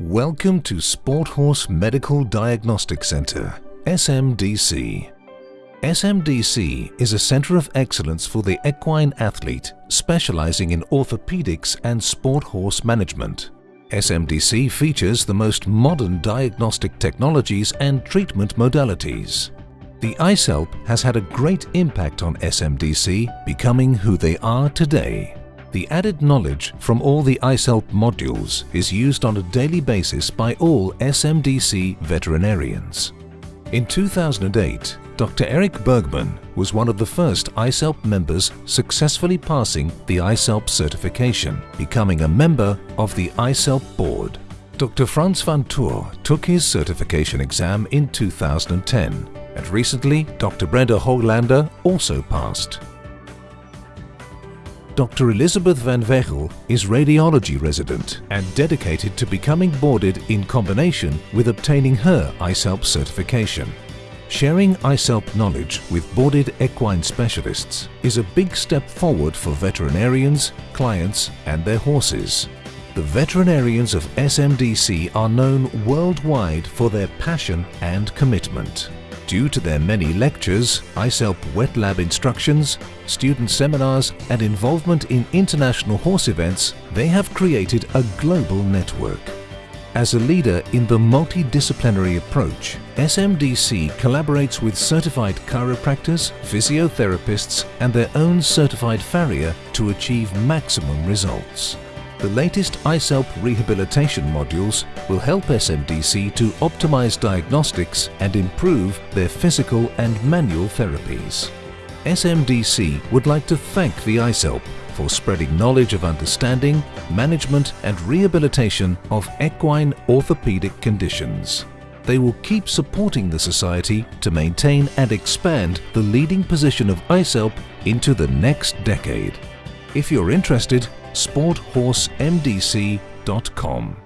Welcome to Sport Horse Medical Diagnostic Center, SMDC. SMDC is a center of excellence for the equine athlete, specializing in orthopedics and sport horse management. SMDC features the most modern diagnostic technologies and treatment modalities. The ISELP has had a great impact on SMDC, becoming who they are today. The added knowledge from all the ISELP modules is used on a daily basis by all SMDC veterinarians. In 2008, Dr. Eric Bergman was one of the first ISELP members successfully passing the ISELP certification, becoming a member of the ISELP board. Dr. Franz van Toor took his certification exam in 2010 and recently Dr. Brenda Hoglander also passed. Dr. Elizabeth van Wegel is radiology resident and dedicated to becoming boarded in combination with obtaining her ISELP certification. Sharing ISELP knowledge with boarded equine specialists is a big step forward for veterinarians, clients and their horses. The veterinarians of SMDC are known worldwide for their passion and commitment. Due to their many lectures, ISELP wet lab instructions, student seminars and involvement in international horse events, they have created a global network. As a leader in the multidisciplinary approach, SMDC collaborates with certified chiropractors, physiotherapists and their own certified farrier to achieve maximum results. The latest ISELP rehabilitation modules will help SMDC to optimize diagnostics and improve their physical and manual therapies. SMDC would like to thank the ISELP for spreading knowledge of understanding, management and rehabilitation of equine orthopedic conditions. They will keep supporting the Society to maintain and expand the leading position of ISELP into the next decade. If you're interested, sporthorsemdc.com.